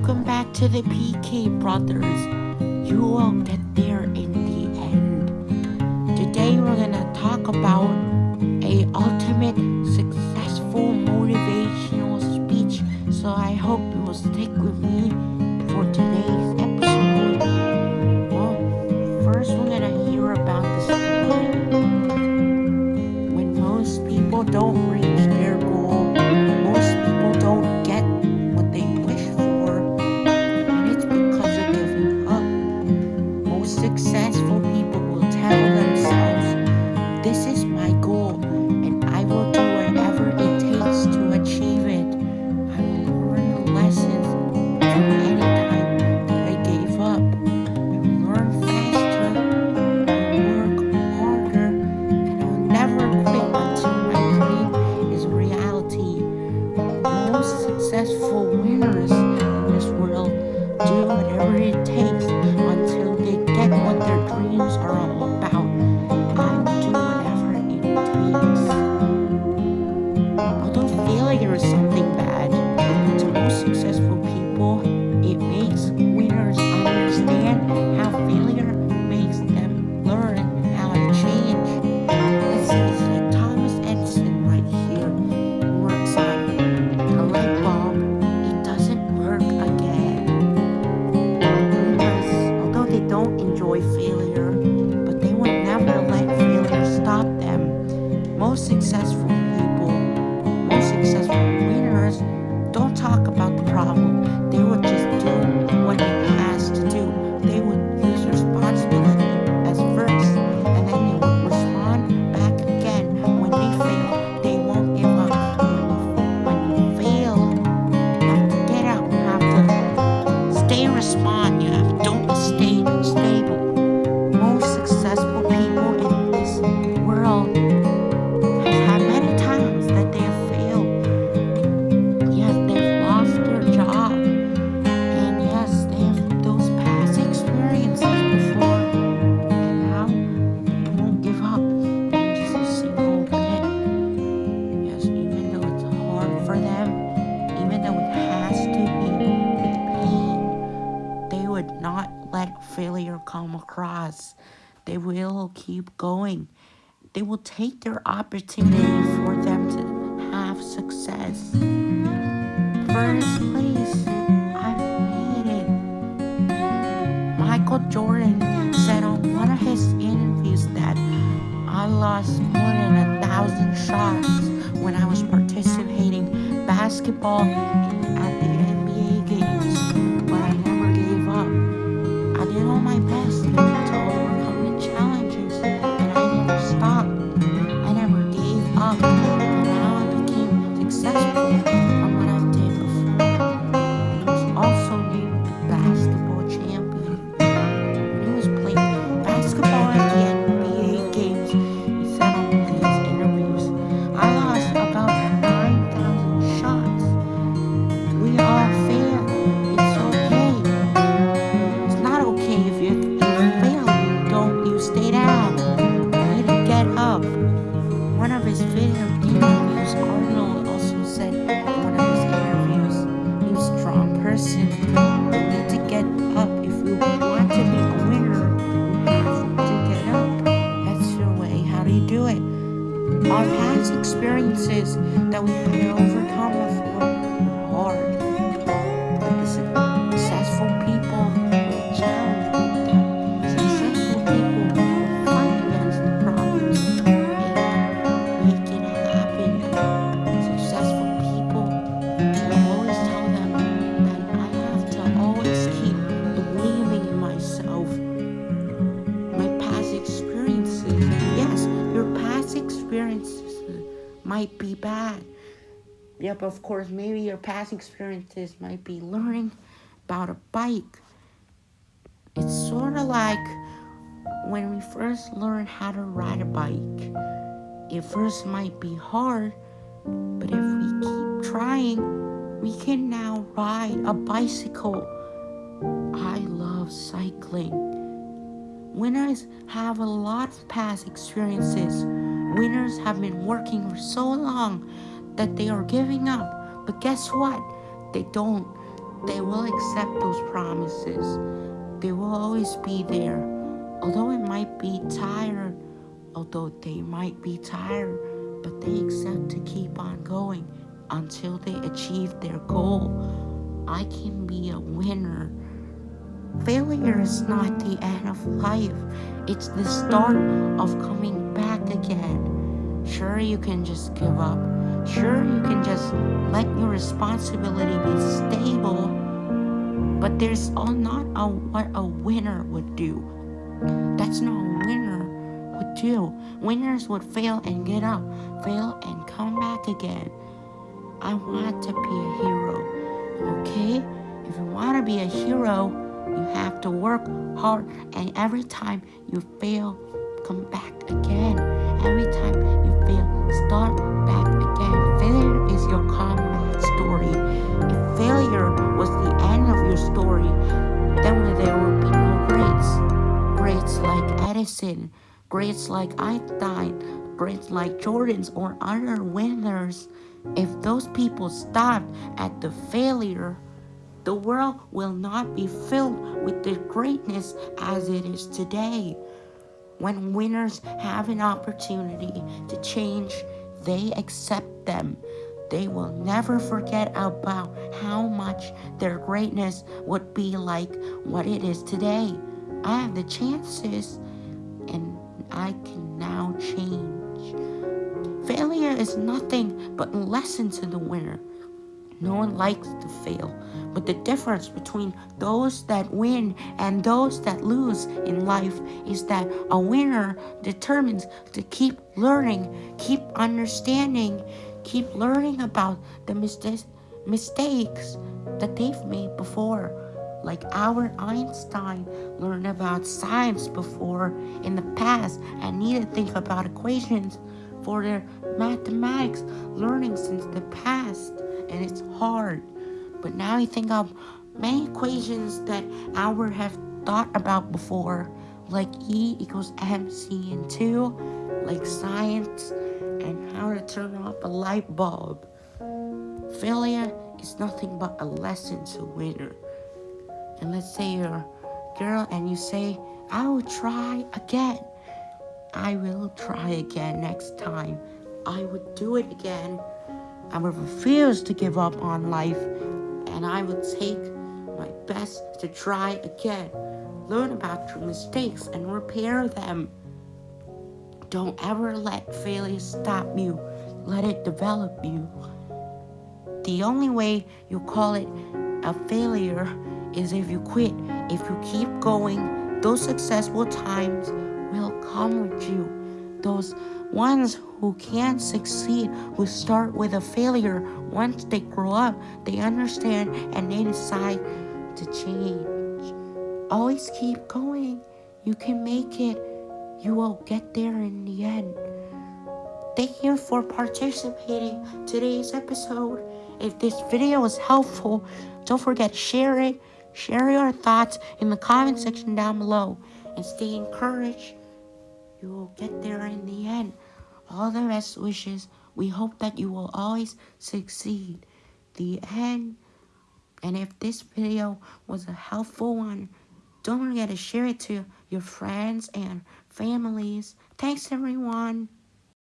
Welcome back to the PK Brothers. You will get there in the end. Today we're gonna talk about a ultimate successful motivational speech. So I hope you will stick with me successful. failure come across, they will keep going. They will take their opportunity for them to have success. First place, I've made it. Michael Jordan said on one of his interviews that I lost more than a thousand shots when I was participating basketball did all my best. Our past experiences that we have overcome have hard. Yep, of course, maybe your past experiences might be learning about a bike. It's sort of like when we first learn how to ride a bike. It first might be hard, but if we keep trying, we can now ride a bicycle. I love cycling. Winners have a lot of past experiences. Winners have been working for so long that they are giving up. But guess what? They don't. They will accept those promises. They will always be there. Although it might be tired, although they might be tired, but they accept to keep on going until they achieve their goal. I can be a winner. Failure is not the end of life. It's the start of coming back again. Sure, you can just give up. Sure, you can just let your responsibility be stable. But there's all not a, what a winner would do. That's not a winner would do. Winners would fail and get up, fail and come back again. I want to be a hero, okay? If you want to be a hero, you have to work hard and every time you fail, come back again. Every time you fail, start Edison, greats like Einstein, greats like Jordan's or other winners. If those people stopped at the failure, the world will not be filled with the greatness as it is today. When winners have an opportunity to change, they accept them. They will never forget about how much their greatness would be like what it is today. I have the chances I can now change. Failure is nothing but a lesson to the winner. No one likes to fail, but the difference between those that win and those that lose in life is that a winner determines to keep learning, keep understanding, keep learning about the mistakes that they've made before. Like Albert Einstein learned about science before in the past and needed to think about equations for their mathematics learning since the past and it's hard. But now you think of many equations that Albert have thought about before, like E equals MC and 2, like science, and how to turn off a light bulb. Failure is nothing but a lesson to winner. And let's say you're a girl and you say, I will try again. I will try again next time. I would do it again. I would refuse to give up on life, and I would take my best to try again. Learn about your mistakes and repair them. Don't ever let failure stop you. Let it develop you. The only way you call it a failure is if you quit. If you keep going, those successful times will come with you. Those ones who can't succeed will start with a failure. Once they grow up, they understand and they decide to change. Always keep going. You can make it. You will get there in the end. Thank you for participating today's episode. If this video was helpful, don't forget to share it. Share your thoughts in the comment section down below and stay encouraged. You will get there in the end. All the best wishes. We hope that you will always succeed. The end. And if this video was a helpful one, don't forget to share it to your friends and families. Thanks, everyone.